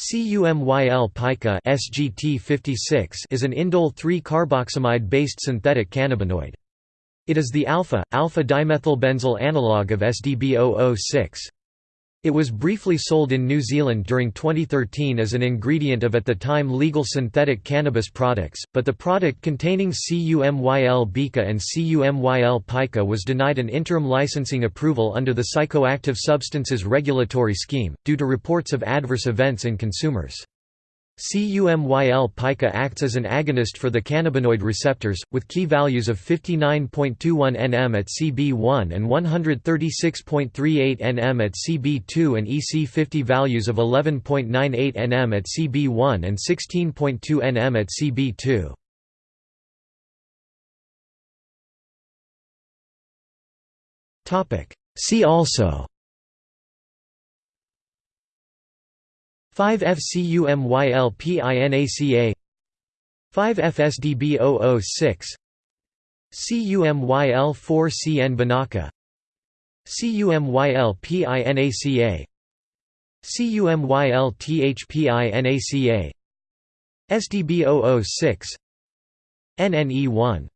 CUMYL pica SGT 56 is an indole 3-carboxamide-based synthetic cannabinoid. It is the alpha, alpha-dimethylbenzyl analog of SDB006. It was briefly sold in New Zealand during 2013 as an ingredient of at the time legal synthetic cannabis products, but the product containing CUMYL bica and CUMYL pica was denied an interim licensing approval under the Psychoactive Substances Regulatory Scheme, due to reports of adverse events in consumers. CUMYL pica acts as an agonist for the cannabinoid receptors, with Ki values of 59.21 nm at CB1 and 136.38 nm at CB2 and EC50 values of 11.98 nm at CB1 and 16.2 nm at CB2. See also 5FCUMYLPINACA 5FSDB006 CUMYL4CN Binaca CUMYLPINACA CUMYLTHPINACA SDB006 NNE1